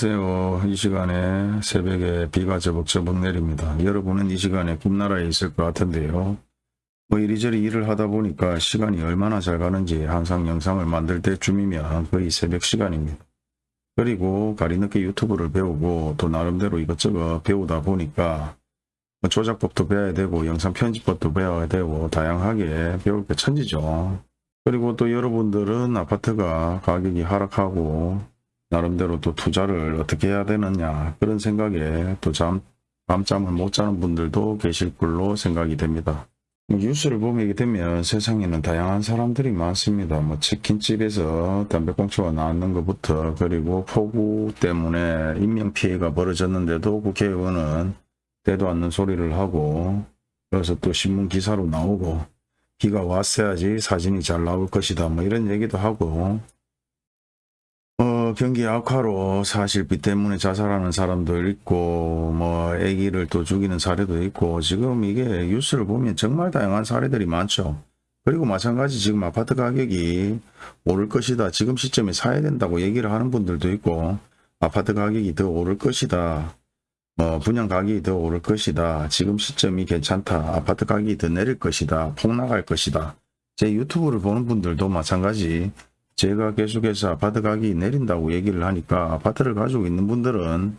안녕하세요. 이 시간에 새벽에 비가 저벅저벅 내립니다. 여러분은 이 시간에 꿈나라에 있을 것 같은데요. 뭐 이리저리 일을 하다 보니까 시간이 얼마나 잘 가는지 항상 영상을 만들 때쯤이면 거의 새벽 시간입니다. 그리고 가리늦게 유튜브를 배우고 또 나름대로 이것저것 배우다 보니까 뭐 조작법도 배워야 되고 영상 편집법도 배워야 되고 다양하게 배울 게 천지죠. 그리고 또 여러분들은 아파트가 가격이 하락하고 나름대로 또 투자를 어떻게 해야 되느냐 그런 생각에 또 잠, 밤잠을 못 자는 분들도 계실 걸로 생각이 됩니다. 뭐 뉴스를 보게 되면 세상에는 다양한 사람들이 많습니다. 뭐 치킨집에서 담배꽁초가 나왔는 것부터 그리고 폭우 때문에 인명피해가 벌어졌는데도 국회의원은 되도 않는 소리를 하고 그래서 또 신문 기사로 나오고 비가 왔어야지 사진이 잘 나올 것이다 뭐 이런 얘기도 하고 어, 경기 악화로 사실 비 때문에 자살하는 사람도 있고 뭐 아기를 또 죽이는 사례도 있고 지금 이게 뉴스를 보면 정말 다양한 사례들이 많죠. 그리고 마찬가지 지금 아파트 가격이 오를 것이다. 지금 시점에 사야 된다고 얘기를 하는 분들도 있고 아파트 가격이 더 오를 것이다. 뭐 분양 가격이 더 오를 것이다. 지금 시점이 괜찮다. 아파트 가격이 더 내릴 것이다. 폭락할 것이다. 제 유튜브를 보는 분들도 마찬가지 제가 계속해서 아파트 가격이 내린다고 얘기를 하니까 아파트를 가지고 있는 분들은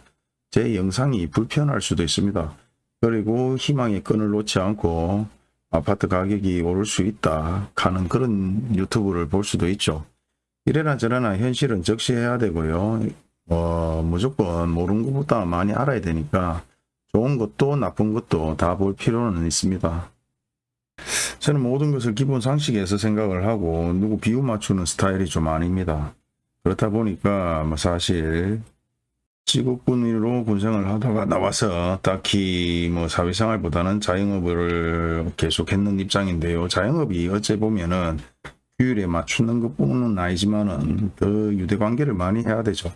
제 영상이 불편할 수도 있습니다. 그리고 희망의 끈을 놓지 않고 아파트 가격이 오를 수 있다 하는 그런 유튜브를 볼 수도 있죠. 이래나 저래나 현실은 적시해야 되고요. 어, 무조건 모르는 것보다 많이 알아야 되니까 좋은 것도 나쁜 것도 다 볼 필요는 있습니다. 저는 모든 것을 기본 상식에서 생각을 하고 누구 비유 맞추는 스타일이 좀 아닙니다. 그렇다 보니까 뭐 사실 직업군으로 군생을 하다가 나와서 딱히 뭐 사회생활보다는 자영업을 계속했는 입장인데요. 자영업이 어째 보면은 규율에 맞추는 것뿐은 아니지만은 더 유대관계를 많이 해야 되죠.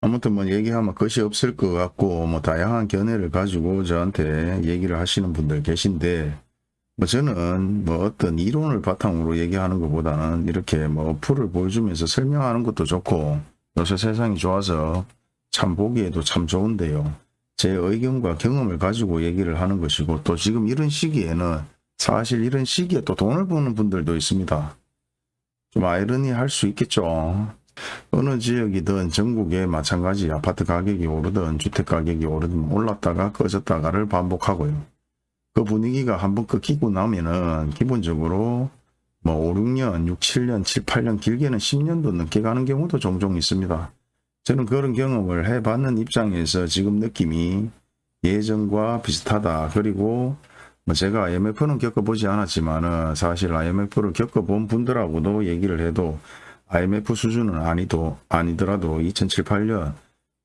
아무튼 뭐 얘기하면 것이 없을 것 같고 뭐 다양한 견해를 가지고 저한테 얘기를 하시는 분들 계신데 뭐 저는 뭐 어떤 이론을 바탕으로 얘기하는 것보다는 이렇게 뭐 풀을 보여주면서 설명하는 것도 좋고 요새 세상이 좋아서 참 보기에도 참 좋은데요. 제 의견과 경험을 가지고 얘기를 하는 것이고 또 지금 이런 시기에는 사실 이런 시기에 또 돈을 버는 분들도 있습니다. 좀 아이러니할 수 있겠죠. 어느 지역이든 전국에 마찬가지 아파트 가격이 오르든 주택 가격이 오르든 올랐다가 꺼졌다가를 반복하고요. 그 분위기가 한번 끊기고 나면은 기본적으로 뭐 5, 6년, 6, 7년, 7, 8년 길게는 10년도 넘게 가는 경우도 종종 있습니다. 저는 그런 경험을 해봤는 입장에서 지금 느낌이 예전과 비슷하다. 그리고 뭐 제가 IMF는 겪어보지 않았지만은 사실 IMF를 겪어본 분들하고도 얘기를 해도 IMF 수준은 아니도 아니더라도 2007, 8년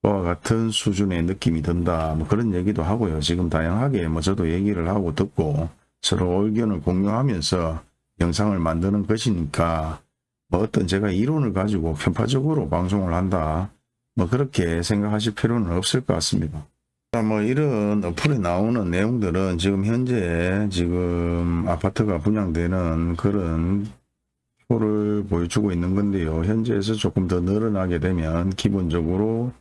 와 같은 수준의 느낌이 든다. 뭐 그런 얘기도 하고요. 지금 다양하게 뭐 저도 얘기를 하고 듣고 서로 의견을 공유하면서 영상을 만드는 것이니까 뭐 어떤 제가 이론을 가지고 편파적으로 방송을 한다. 뭐 그렇게 생각하실 필요는 없을 것 같습니다. 뭐 이런 어플에 나오는 내용들은 지금 현재 지금 아파트가 분양되는 그런 표를 보여주고 있는 건데요. 현재에서 조금 더 늘어나게 되면 기본적으로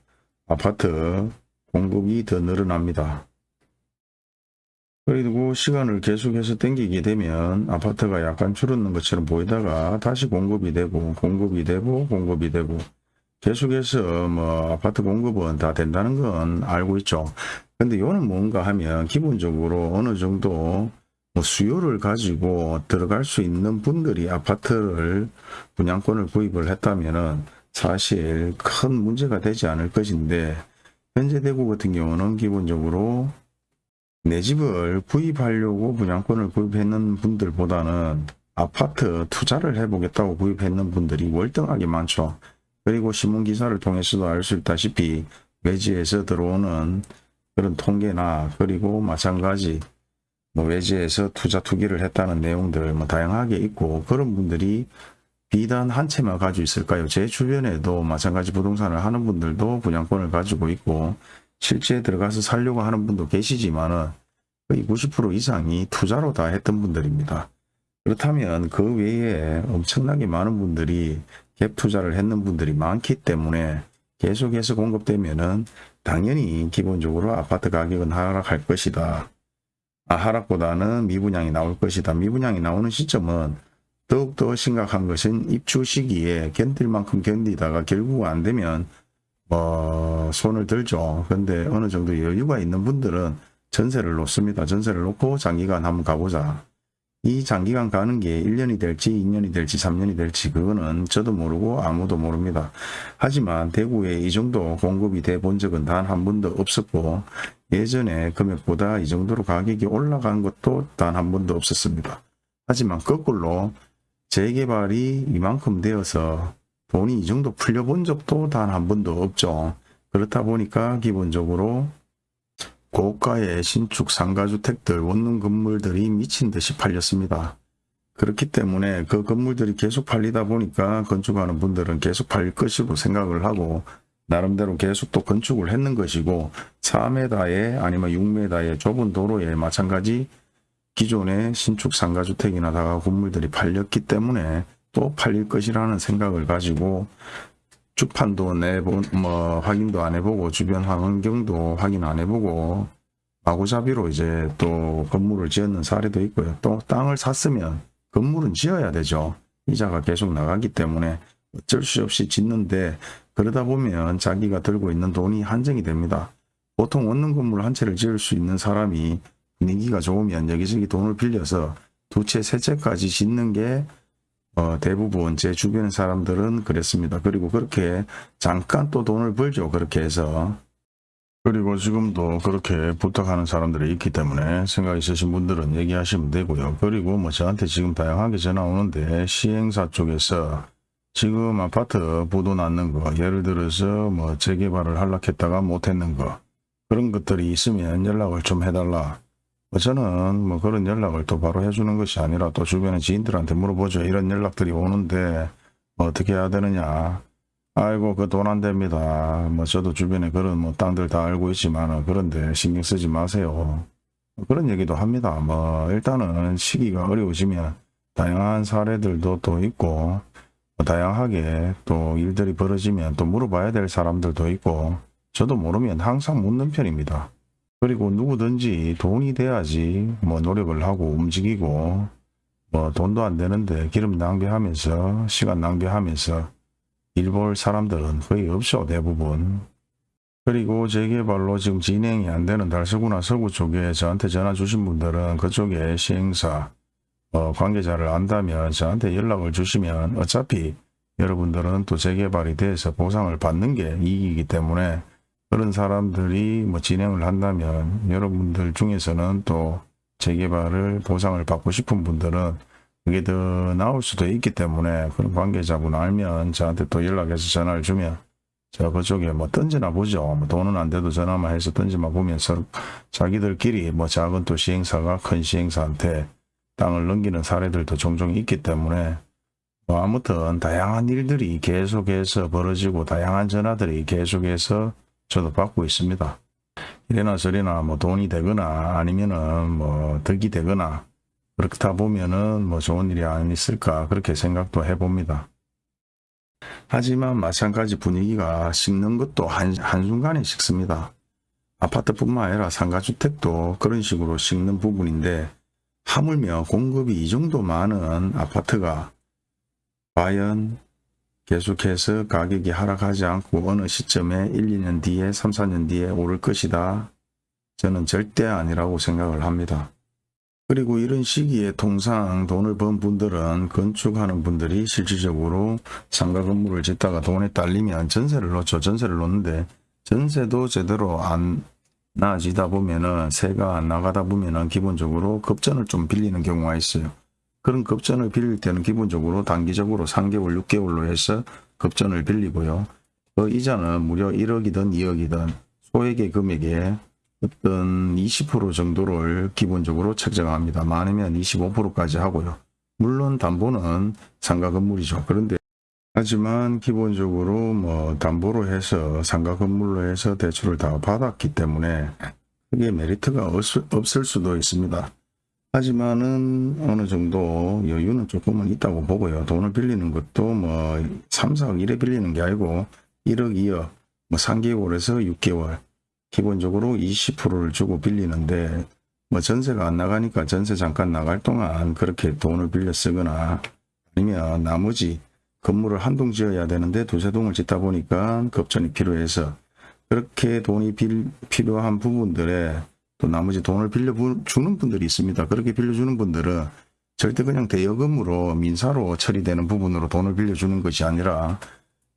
아파트 공급이 더 늘어납니다. 그리고 시간을 계속해서 땡기게 되면 아파트가 약간 줄었는 것처럼 보이다가 다시 공급이 되고 공급이 되고 공급이 되고 계속해서 뭐 아파트 공급은 다 된다는 건 알고 있죠. 근데 이거는 뭔가 하면 기본적으로 어느 정도 뭐 수요를 가지고 들어갈 수 있는 분들이 아파트를 분양권을 구입을 했다면은 사실 큰 문제가 되지 않을 것인데 현재 대구 같은 경우는 기본적으로 내 집을 구입하려고 분양권을 구입했는 분들보다는 아파트 투자를 해보겠다고 구입했는 분들이 월등하게 많죠. 그리고 신문기사를 통해서도 알 수 있다시피 외지에서 들어오는 그런 통계나 그리고 마찬가지 뭐 외지에서 투자 투기를 했다는 내용들 뭐 다양하게 있고 그런 분들이 비단 한 채만 가지고 있을까요? 제 주변에도 마찬가지 부동산을 하는 분들도 분양권을 가지고 있고 실제 들어가서 살려고 하는 분도 계시지만 은 거의 90% 이상이 투자로 다 했던 분들입니다. 그렇다면 그 외에 엄청나게 많은 분들이 갭 투자를 했는 분들이 많기 때문에 계속해서 공급되면은 당연히 기본적으로 아파트 가격은 하락할 것이다. 아, 하락보다는 미분양이 나올 것이다. 미분양이 나오는 시점은 더욱더 심각한 것은 입주 시기에 견딜 만큼 견디다가 결국 안 되면 뭐 손을 들죠. 근데 어느 정도 여유가 있는 분들은 전세를 놓습니다. 전세를 놓고 장기간 한번 가보자. 이 장기간 가는 게 1년이 될지 2년이 될지 3년이 될지 그거는 저도 모르고 아무도 모릅니다. 하지만 대구에 이 정도 공급이 돼 본 적은 단 한 번도 없었고 예전에 금액보다 이 정도로 가격이 올라간 것도 단 한 번도 없었습니다. 하지만 거꾸로 재개발이 이만큼 되어서 돈이 이 정도 풀려본 적도 단 한 번도 없죠. 그렇다 보니까 기본적으로 고가의 신축 상가주택들 원룸 건물들이 미친 듯이 팔렸습니다. 그렇기 때문에 그 건물들이 계속 팔리다 보니까 건축하는 분들은 계속 팔릴 것이고 생각을 하고 나름대로 계속 또 건축을 했는 것이고 4m에 아니면 6m의 좁은 도로에 마찬가지 기존의 신축 상가주택이나 다가 건물들이 팔렸기 때문에 또 팔릴 것이라는 생각을 가지고 주판도 내본 뭐 확인도 안 해보고 주변 환경도 확인 안 해보고 마구잡이로 이제 또 건물을 지었는 사례도 있고요. 또 땅을 샀으면 건물은 지어야 되죠. 이자가 계속 나가기 때문에 어쩔 수 없이 짓는데 그러다 보면 자기가 들고 있는 돈이 한정이 됩니다. 보통 원룸 건물 한 채를 지을 수 있는 사람이 분위기가 좋으면 여기저기 돈을 빌려서 두 채, 세 채까지 짓는 게 어, 대부분 제 주변 사람들은 그랬습니다. 그리고 그렇게 잠깐 또 돈을 벌죠. 그렇게 해서. 그리고 지금도 그렇게 부탁하는 사람들이 있기 때문에 생각 있으신 분들은 얘기하시면 되고요. 그리고 뭐 저한테 지금 다양하게 전화 오는데 시행사 쪽에서 지금 아파트 부도 났는 거 예를 들어서 뭐 재개발을 하려했다가 못했는 거 그런 것들이 있으면 연락을 좀 해달라. 뭐 저는 뭐 그런 연락을 또 바로 해주는 것이 아니라 또 주변의 지인들한테 물어보죠. 이런 연락들이 오는데 뭐 어떻게 해야 되느냐. 아이고 그 돈 안 됩니다. 뭐 저도 주변에 그런 뭐 땅들 다 알고 있지만 그런데 신경 쓰지 마세요. 그런 얘기도 합니다. 뭐 일단은 시기가 어려우시면 다양한 사례들도 또 있고 뭐 다양하게 또 일들이 벌어지면 또 물어봐야 될 사람들도 있고 저도 모르면 항상 묻는 편입니다. 그리고 누구든지 돈이 돼야지 뭐 노력을 하고 움직이고 뭐 돈도 안 되는데 기름 낭비하면서 시간 낭비하면서 일 볼 사람들은 거의 없죠 대부분. 그리고 재개발로 지금 진행이 안 되는 달서구나 서구 쪽에 저한테 전화 주신 분들은 그쪽에 시행사 어, 관계자를 안다면 저한테 연락을 주시면 어차피 여러분들은 또 재개발이 돼서 보상을 받는 게 이익이기 때문에 그런 사람들이 뭐 진행을 한다면 여러분들 중에서는 또 재개발을 보상을 받고 싶은 분들은 그게 더 나올 수도 있기 때문에 그런 관계자분 알면 저한테 또 연락해서 전화를 주면 저 그쪽에 뭐 던지나 보죠. 뭐 돈은 안 돼도 전화만 해서 던지만 보면서 자기들끼리 뭐 작은 또 시행사가 큰 시행사한테 땅을 넘기는 사례들도 종종 있기 때문에 뭐 아무튼 다양한 일들이 계속해서 벌어지고 다양한 전화들이 계속해서 저도 받고 있습니다. 이래나 저래나 뭐 돈이 되거나 아니면은 뭐 덕이 되거나 그렇다 보면은 뭐 좋은 일이 안 있을까 그렇게 생각도 해봅니다. 하지만 마찬가지 분위기가 식는 것도 한, 한순간에 식습니다. 아파트뿐만 아니라 상가주택도 그런 식으로 식는 부분인데 하물며 공급이 이 정도 많은 아파트가 과연 계속해서 가격이 하락하지 않고 어느 시점에 1, 2년 뒤에 3, 4년 뒤에 오를 것이다. 저는 절대 아니라고 생각을 합니다. 그리고 이런 시기에 통상 돈을 번 분들은 건축하는 분들이 실질적으로 상가 건물을 짓다가 돈에 딸리면 전세를 놓죠. 전세를 놓는데 전세도 제대로 안 나아지다 보면은 세가 안 나가다 보면은 기본적으로 급전을 좀 빌리는 경우가 있어요. 그런 급전을 빌릴 때는 기본적으로 단기적으로 3개월, 6개월로 해서 급전을 빌리고요. 그 이자는 무려 1억이든 2억이든 소액의 금액에 어떤 20% 정도를 기본적으로 책정합니다. 많으면 25%까지 하고요. 물론 담보는 상가 건물이죠. 그런데 하지만 기본적으로 뭐 담보로 해서 상가 건물로 해서 대출을 다 받았기 때문에 그게 메리트가 없을, 수도 있습니다. 하지만은 어느 정도 여유는 조금은 있다고 보고요. 돈을 빌리는 것도 뭐 3, 4억 1에 빌리는 게 아니고 1억, 2억 뭐 3개월에서 6개월 기본적으로 20%를 주고 빌리는데 뭐 전세가 안 나가니까 전세 잠깐 나갈 동안 그렇게 돈을 빌려 쓰거나 아니면 나머지 건물을 한 동 지어야 되는데 두세 동을 짓다 보니까 급전이 필요해서 그렇게 돈이 빌, 필요한 부분들에 또 나머지 돈을 빌려 부- 주는 분들이 있습니다. 그렇게 빌려주는 분들은 절대 그냥 대여금으로 민사로 처리되는 부분으로 돈을 빌려주는 것이 아니라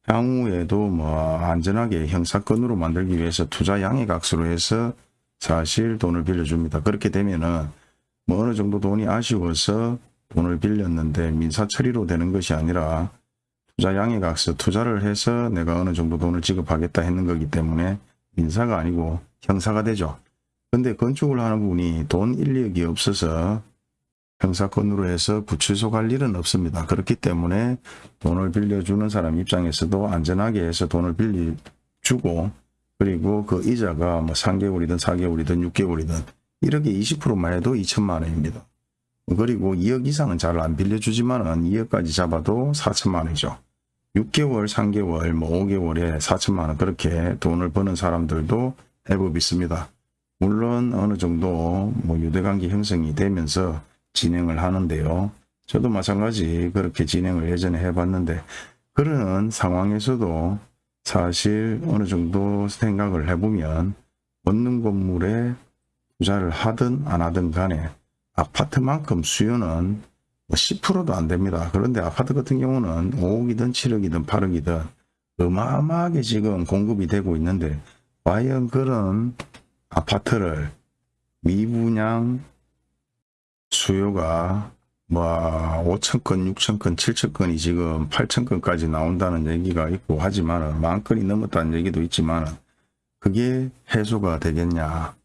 향후에도 뭐 안전하게 형사건으로 만들기 위해서 투자 양해각수로 해서 사실 돈을 빌려줍니다. 그렇게 되면은 뭐 어느 정도 돈이 아쉬워서 돈을 빌렸는데 민사 처리로 되는 것이 아니라 투자 양해각서 투자를 해서 내가 어느 정도 돈을 지급하겠다 했는 거기 때문에 민사가 아니고 형사가 되죠. 근데 건축을 하는 분이 돈 인력이 없어서 형사건으로 해서 구치소 갈 일은 없습니다. 그렇기 때문에 돈을 빌려주는 사람 입장에서도 안전하게 해서 돈을 빌려주고 그리고 그 이자가 뭐 3개월이든 4개월이든 6개월이든 1억에 20%만 해도 2천만 원입니다. 그리고 2억 이상은 잘 안 빌려주지만 은 2억까지 잡아도 4천만 원이죠. 6개월, 3개월, 뭐 5개월에 4천만 원 그렇게 돈을 버는 사람들도 해법이 있습니다. 물론 어느 정도 뭐 유대관계 형성이 되면서 진행을 하는데요. 저도 마찬가지 그렇게 진행을 예전에 해봤는데 그런 상황에서도 사실 어느 정도 생각을 해보면 얻는 건물에 투자를 하든 안 하든 간에 아파트만큼 수요는 뭐 10%도 안 됩니다. 그런데 아파트 같은 경우는 5억이든 7억이든 8억이든 어마어마하게 지금 공급이 되고 있는데 과연 그런 아파트를 미분양 수요가 뭐 5천 건, 6천 건, 7천 건이 지금 8천 건까지 나온다는 얘기가 있고 하지만 만 건이 넘었다는 얘기도 있지만 그게 해소가 되겠냐?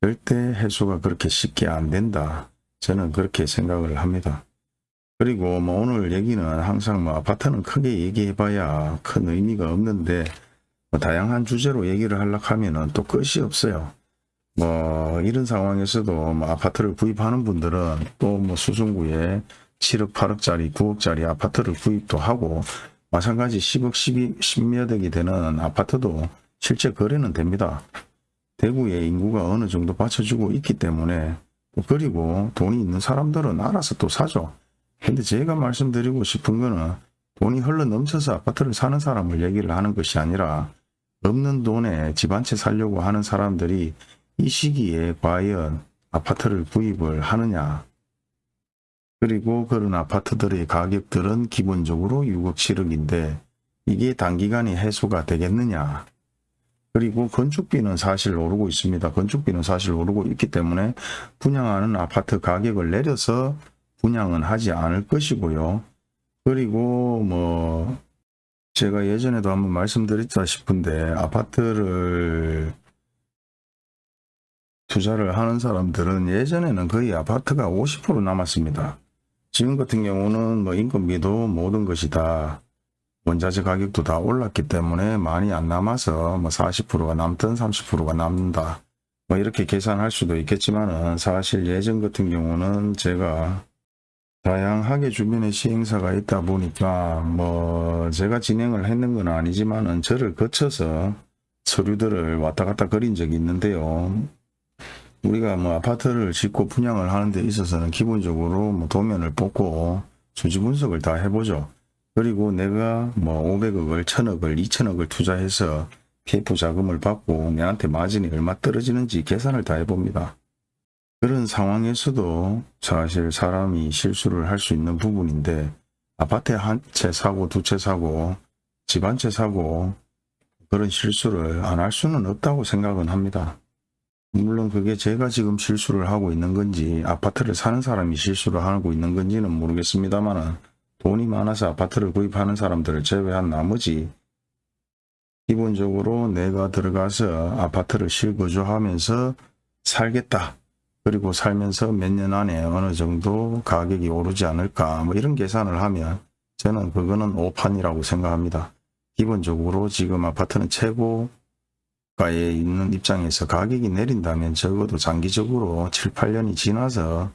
절대 해소가 그렇게 쉽게 안 된다. 저는 그렇게 생각을 합니다. 그리고 뭐 오늘 얘기는 항상 뭐 아파트는 크게 얘기해 봐야 큰 의미가 없는데 뭐 다양한 주제로 얘기를 하려고 하면 은 또 끝이 없어요 뭐 이런 상황에서도 뭐 아파트를 구입하는 분들은 또 뭐 수성구에 7억 8억짜리 9억짜리 아파트를 구입도 하고 마찬가지 10억 12, 10몇 억이 되는 아파트도 실제 거래는 됩니다. 대구의 인구가 어느 정도 받쳐주고 있기 때문에 또 그리고 돈이 있는 사람들은 알아서 또 사죠. 근데 제가 말씀드리고 싶은 거는 돈이 흘러 넘쳐서 아파트를 사는 사람을 얘기를 하는 것이 아니라 없는 돈에 집 한 채 살려고 하는 사람들이 이 시기에 과연 아파트를 구입을 하느냐 그리고 그런 아파트들의 가격들은 기본적으로 6억 7억인데 이게 단기간에 해소가 되겠느냐 그리고 건축비는 사실 오르고 있습니다. 건축비는 사실 오르고 있기 때문에 분양하는 아파트 가격을 내려서 분양은 하지 않을 것이고요. 그리고 뭐 제가 예전에도 한번 말씀드렸다 싶은데 아파트를 투자를 하는 사람들은 예전에는 거의 아파트가 50% 남았습니다. 지금 같은 경우는 뭐 인건비도 모든 것이 다 원자재 가격도 다 올랐기 때문에 많이 안 남아서 뭐 40%가 남든 30%가 남는다. 뭐 이렇게 계산할 수도 있겠지만은 사실 예전 같은 경우는 제가 다양하게 주변에 시행사가 있다 보니까 뭐 제가 진행을 했는 건 아니지만은 저를 거쳐서 서류들을 왔다 갔다 그린 적이 있는데요. 우리가 뭐 아파트를 짓고 분양을 하는 데 있어서는 기본적으로 뭐 도면을 뽑고 수지 분석을 다 해보죠. 그리고 내가 뭐 500억을, 1000억을, 2000억을 투자해서 PF 자금을 받고 내한테 마진이 얼마 떨어지는지 계산을 다 해봅니다. 그런 상황에서도 사실 사람이 실수를 할 수 있는 부분인데 아파트 한 채 사고 두 채 사고 집 한 채 사고 그런 실수를 안 할 수는 없다고 생각은 합니다. 물론 그게 제가 지금 실수를 하고 있는 건지 아파트를 사는 사람이 실수를 하고 있는 건지는 모르겠습니다만 돈이 많아서 아파트를 구입하는 사람들을 제외한 나머지 기본적으로 내가 들어가서 아파트를 실거주하면서 살겠다. 그리고 살면서 몇 년 안에 어느 정도 가격이 오르지 않을까 뭐 이런 계산을 하면 저는 그거는 오판이라고 생각합니다. 기본적으로 지금 아파트는 최고 가에 있는 입장에서 가격이 내린다면 적어도 장기적으로 7, 8년이 지나서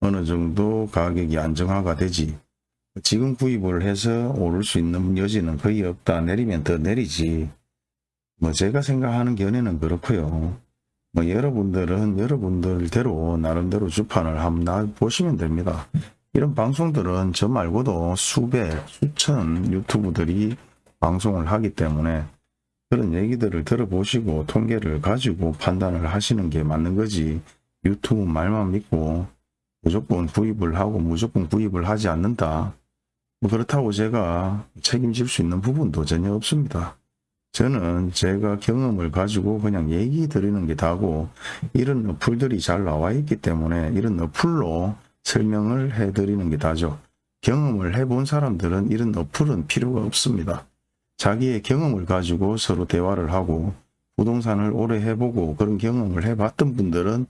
어느 정도 가격이 안정화가 되지 지금 구입을 해서 오를 수 있는 여지는 거의 없다. 내리면 더 내리지. 뭐 제가 생각하는 견해는 그렇고요. 뭐 여러분들은 여러분들대로 나름대로 주판을 한번 나- 보시면 됩니다. 이런 방송들은 저 말고도 수백, 수천 유튜브들이 방송을 하기 때문에 그런 얘기들을 들어보시고 통계를 가지고 판단을 하시는 게 맞는 거지 유튜브 말만 믿고 무조건 구입을 하고 무조건 구입을 하지 않는다. 뭐 그렇다고 제가 책임질 수 있는 부분도 전혀 없습니다. 저는 제가 경험을 가지고 그냥 얘기 드리는 게 다고 이런 어플들이 잘 나와 있기 때문에 이런 어플로 설명을 해 드리는 게 다죠. 경험을 해본 사람들은 이런 어플은 필요가 없습니다. 자기의 경험을 가지고 서로 대화를 하고 부동산을 오래 해보고 그런 경험을 해봤던 분들은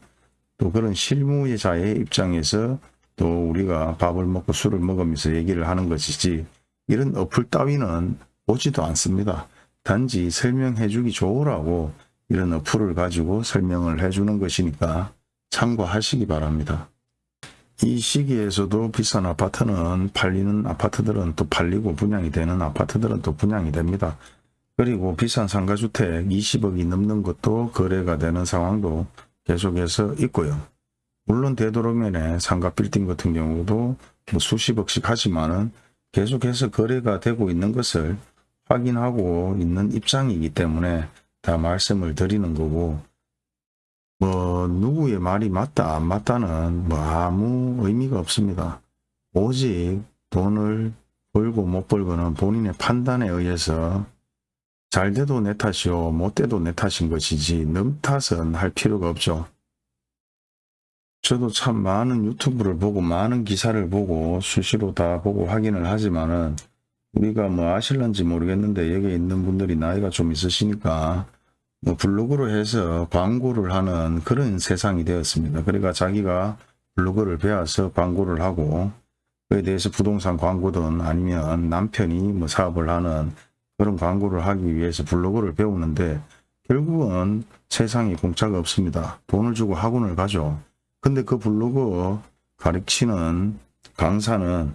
또 그런 실무자의 입장에서 또 우리가 밥을 먹고 술을 먹으면서 얘기를 하는 것이지 이런 어플 따위는 오지도 않습니다. 단지 설명해 주기 좋으라고 이런 어플을 가지고 설명을 해주는 것이니까 참고하시기 바랍니다. 이 시기에서도 비싼 아파트는 팔리는 아파트들은 또 팔리고 분양이 되는 아파트들은 또 분양이 됩니다. 그리고 비싼 상가주택 20억이 넘는 것도 거래가 되는 상황도 계속해서 있고요. 물론 되도록이면 상가 빌딩 같은 경우도 뭐 수십억씩 하지만은 계속해서 거래가 되고 있는 것을 확인하고 있는 입장이기 때문에 다 말씀을 드리는 거고 뭐 누구의 말이 맞다 안 맞다는 뭐 아무 의미가 없습니다. 오직 돈을 벌고 못 벌고는 본인의 판단에 의해서 잘 돼도 내 탓이요 못 돼도 내 탓인 것이지 남 탓은 할 필요가 없죠. 저도 참 많은 유튜브를 보고 많은 기사를 보고 수시로 다 보고 확인을 하지만은 우리가 뭐 아실런지 모르겠는데 여기 있는 분들이 나이가 좀 있으시니까 뭐 블로그로 해서 광고를 하는 그런 세상이 되었습니다. 그러니까 자기가 블로그를 배워서 광고를 하고 그에 대해서 부동산 광고든 아니면 남편이 뭐 사업을 하는 그런 광고를 하기 위해서 블로그를 배우는데 결국은 세상에 공짜가 없습니다. 돈을 주고 학원을 가죠. 근데 그 블로그 가르치는 강사는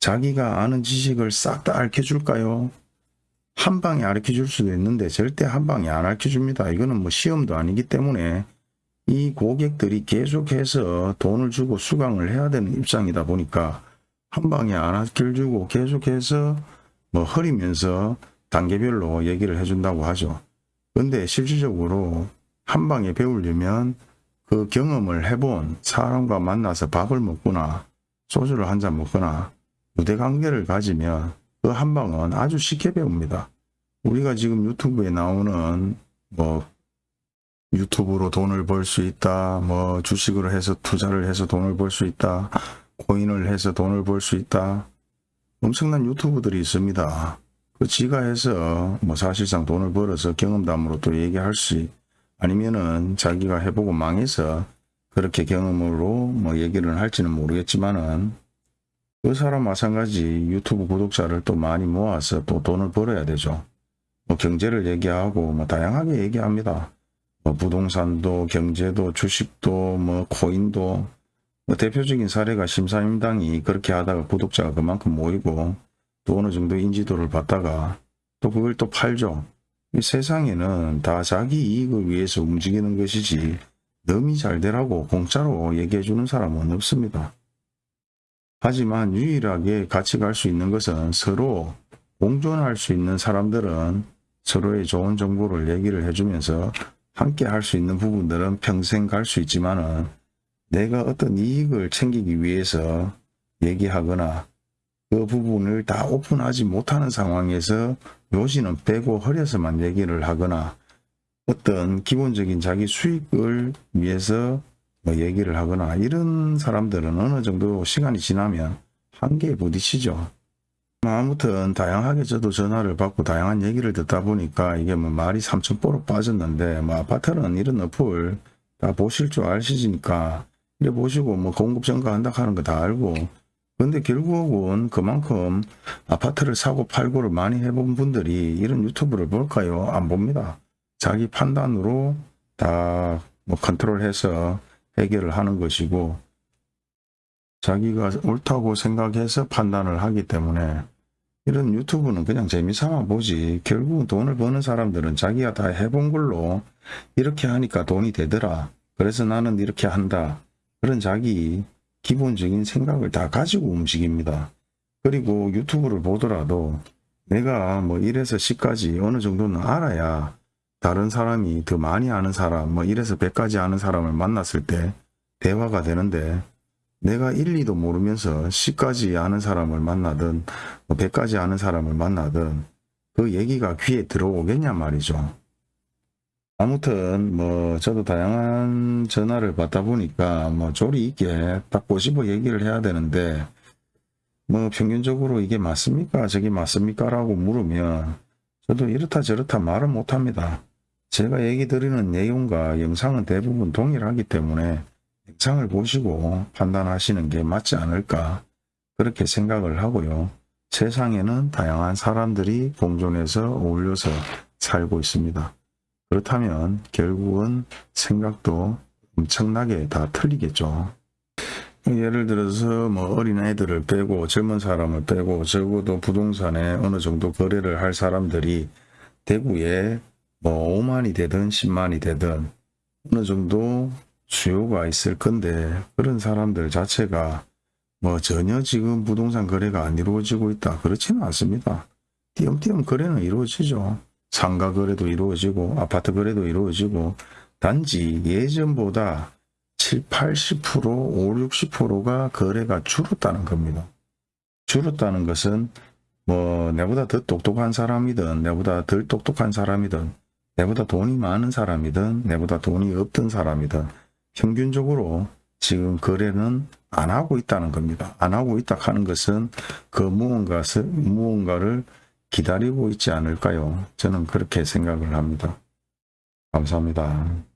자기가 아는 지식을 싹 다 알려줄까요? 한 방에 알려줄 수도 있는데 절대 한 방에 안 알려줍니다. 이거는 뭐 시험도 아니기 때문에 이 고객들이 계속해서 돈을 주고 수강을 해야 되는 입장이다 보니까 한 방에 안 알려주고 계속해서 뭐 흐리면서 단계별로 얘기를 해준다고 하죠. 근데 실질적으로 한 방에 배우려면 그 경험을 해본 사람과 만나서 밥을 먹거나 소주를 한 잔 먹거나 유대관계를 가지면 그 한 방은 아주 쉽게 배웁니다. 우리가 지금 유튜브에 나오는 뭐 유튜브로 돈을 벌 수 있다, 뭐 주식으로 해서 투자를 해서 돈을 벌 수 있다, 코인을 해서 돈을 벌 수 있다. 엄청난 유튜브들이 있습니다. 그 지가 해서 뭐 사실상 돈을 벌어서 경험담으로 또 얘기할 수 아니면은 자기가 해보고 망해서 그렇게 경험으로 뭐 얘기를 할지는 모르겠지만은 그 사람 마찬가지 유튜브 구독자를 또 많이 모아서 또 돈을 벌어야 되죠. 뭐 경제를 얘기하고 뭐 다양하게 얘기합니다. 뭐 부동산도 경제도 주식도 뭐 코인도 뭐 대표적인 사례가 심사임당이 그렇게 하다가 구독자가 그만큼 모이고 또 어느 정도 인지도를 받다가 또 그걸 또 팔죠. 이 세상에는 다 자기 이익을 위해서 움직이는 것이지 너미 잘 되라고 공짜로 얘기해 주는 사람은 없습니다. 하지만 유일하게 같이 갈 수 있는 것은 서로 공존할 수 있는 사람들은 서로의 좋은 정보를 얘기를 해주면서 함께 할 수 있는 부분들은 평생 갈 수 있지만 은 내가 어떤 이익을 챙기기 위해서 얘기하거나 그 부분을 다 오픈하지 못하는 상황에서 요지는 빼고 허려서만 얘기를 하거나 어떤 기본적인 자기 수익을 위해서 뭐 얘기를 하거나 이런 사람들은 어느 정도 시간이 지나면 한계에 부딪히죠. 뭐 아무튼 다양하게 저도 전화를 받고 다양한 얘기를 듣다 보니까 이게 뭐 말이 삼천포로 빠졌는데 뭐 아파트는 이런 어플 다 보실 줄 아시니까 이래 보시고 뭐 공급 증가한다 하는 거 다 알고 근데 결국은 그만큼 아파트를 사고 팔고를 많이 해본 분들이 이런 유튜브를 볼까요? 안 봅니다. 자기 판단으로 다 뭐 컨트롤해서 해결을 하는 것이고 자기가 옳다고 생각해서 판단을 하기 때문에 이런 유튜브는 그냥 재미삼아 보지. 결국은 돈을 버는 사람들은 자기가 다 해본 걸로 이렇게 하니까 돈이 되더라. 그래서 나는 이렇게 한다. 그런 자기 기본적인 생각을 다 가지고 움직입니다. 그리고 유튜브를 보더라도 내가 뭐 1에서 10까지 어느 정도는 알아야 다른 사람이 더 많이 아는 사람 뭐 1에서 100까지 아는 사람을 만났을 때 대화가 되는데 내가 1, 2도 모르면서 10까지 아는 사람을 만나든 뭐 100까지 아는 사람을 만나든 그 얘기가 귀에 들어오겠냐 말이죠. 아무튼 뭐 저도 다양한 전화를 받다 보니까 뭐 조리 있게 딱 꼬집어 얘기를 해야 되는데 뭐 평균적으로 이게 맞습니까 저게 맞습니까 라고 물으면 저도 이렇다 저렇다 말을 못합니다. 제가 얘기 드리는 내용과 영상은 대부분 동일하기 때문에 영상을 보시고 판단하시는 게 맞지 않을까 그렇게 생각을 하고요. 세상에는 다양한 사람들이 공존해서 어울려서 살고 있습니다. 그렇다면 결국은 생각도 엄청나게 다 틀리겠죠. 예를 들어서 뭐 어린 애들을 빼고 젊은 사람을 빼고 적어도 부동산에 어느 정도 거래를 할 사람들이 대구에 뭐 5만이 되든 10만이 되든 어느 정도 수요가 있을 건데 그런 사람들 자체가 뭐 전혀 지금 부동산 거래가 안 이루어지고 있다 그렇지는 않습니다. 띄엄띄엄 거래는 이루어지죠. 상가 거래도 이루어지고 아파트 거래도 이루어지고 단지 예전보다 7, 80%, 5, 60%가 거래가 줄었다는 겁니다. 줄었다는 것은 뭐 내보다 더 똑똑한 사람이든 내보다 덜 똑똑한 사람이든 내보다 돈이 많은 사람이든 내보다 돈이 없던 사람이든 평균적으로 지금 거래는 안 하고 있다는 겁니다. 안 하고 있다 하는 것은 그 무언가, 무언가를 기다리고 있지 않을까요? 저는 그렇게 생각을 합니다. 감사합니다.